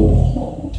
cool.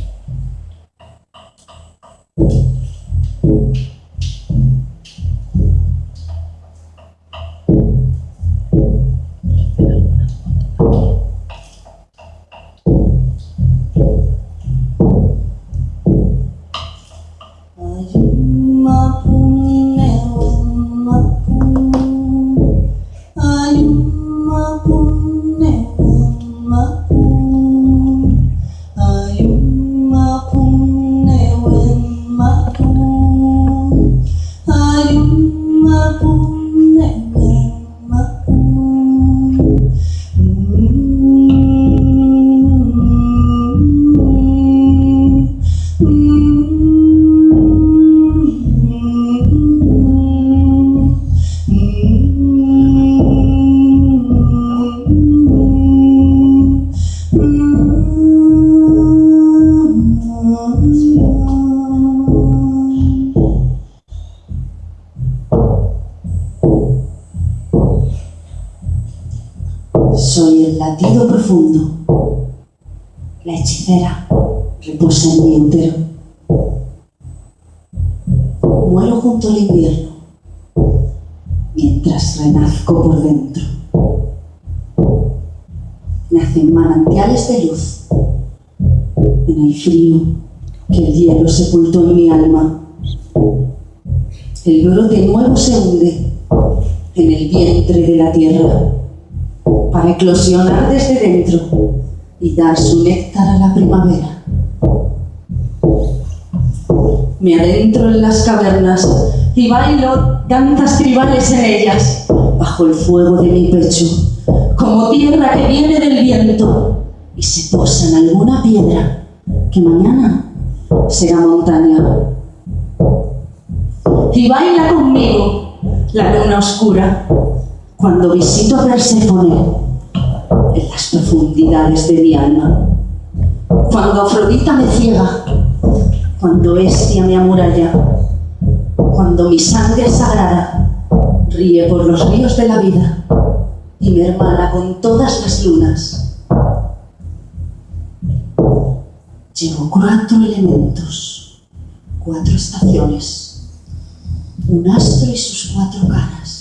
Soy el latido profundo. La hechicera reposa en mi útero. Muero junto al invierno mientras renazco por dentro. Nacen manantiales de luz en el frío que el hielo sepultó en mi alma. El brote nuevo se hunde en el vientre de la tierra para eclosionar desde dentro y dar su néctar a la primavera. Me adentro en las cavernas y bailo danzas tribales en ellas, bajo el fuego de mi pecho, como tierra que viene del viento y se posa en alguna piedra que mañana será montaña. Y baila conmigo la luna oscura cuando visito a Perséfone en las profundidades de mi alma. Cuando Afrodita me ciega, cuando Estia me amuralla, cuando mi sangre sagrada ríe por los ríos de la vida y me hermana con todas las lunas. Llevo cuatro elementos, cuatro estaciones, un astro y sus cuatro caras,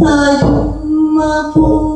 thời thung à, phu